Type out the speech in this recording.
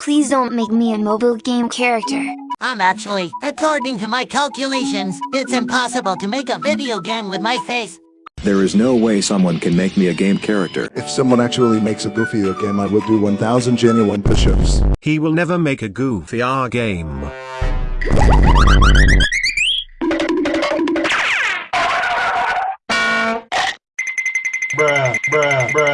Please don't make me a mobile game character. I'm actually, according to my calculations, it's impossible to make a video game with my face. There is no way someone can make me a game character. If someone actually makes a Goofy R game, I will do 1000 genuine push-ups. He will never make a Goofy R game. bruh, bruh, bruh.